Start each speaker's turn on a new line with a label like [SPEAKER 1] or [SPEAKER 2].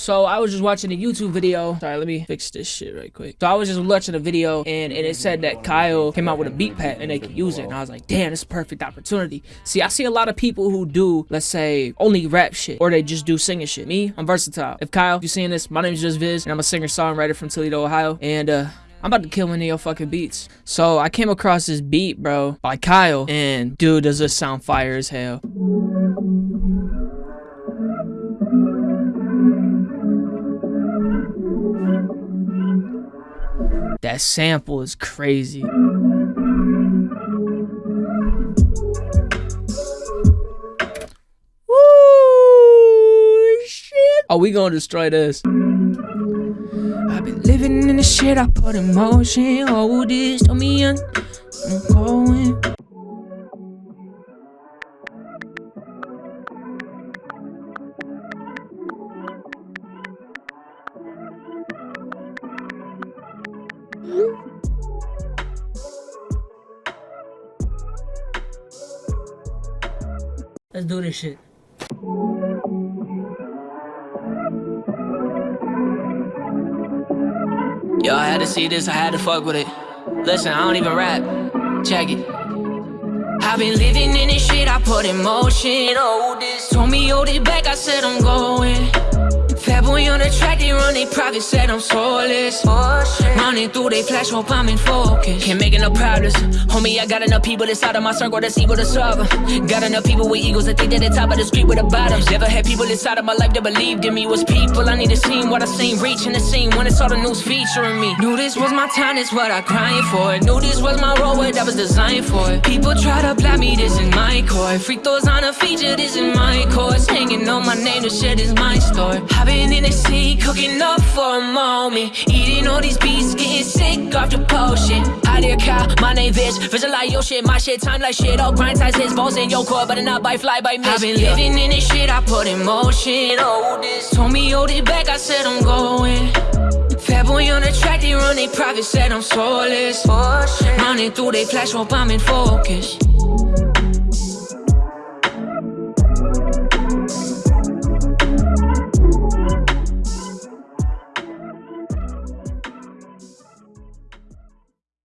[SPEAKER 1] So I was just watching a YouTube video. Sorry, let me fix this shit right quick. So I was just watching a video and, and it said that Kyle came out with a beat pad and they could use it. And I was like, damn, it's a perfect opportunity. See, I see a lot of people who do, let's say, only rap shit or they just do singing shit. Me, I'm versatile. If Kyle, if you're seeing this, my name is Just Viz and I'm a singer-songwriter from Toledo, Ohio. And uh, I'm about to kill one of your fucking beats. So I came across this beat, bro, by Kyle. And dude, does this sound fire as hell. That sample is crazy. Woo! Shit. Are we gonna destroy this? I've been living in the shit I put in motion. Hold this, tell me I'm going. Let's do this shit. Yo, I had to see this, I had to fuck with it. Listen, I don't even rap. Check it. I've been living in this shit I put in motion. Oh, this told me hold it back, I said I'm going. Track, they run they private said I'm soulless. Running through they flash, hope I'm in focus. Can't make enough problems. Homie, I got enough people inside of my circle that's able to solve them. Got enough people with egos that think they're the top of the street with the bottoms. Never had people inside of my life that believed in me. Was people I need to see what I seen reaching the scene when it's all the news featuring me. Knew this was my time, this what I crying for. Knew this was my role, what I was designed for. People try to block me, this is my core. Freak those on a feature, this is name, the shit is my story. I've been in the sea, cooking up for a moment. Eating all these beats, getting sick off the potion. I dear cow, my name is Visualize your shit, my shit, time like shit. All grind size his balls in your core, but not by fly by miss. I've been living in this shit, I put in motion. Oh, this told me hold it back, I said I'm going. Fat boy on the track, they run they profit, said I'm soulless. Oh, Running through they flash, hope I'm in focus.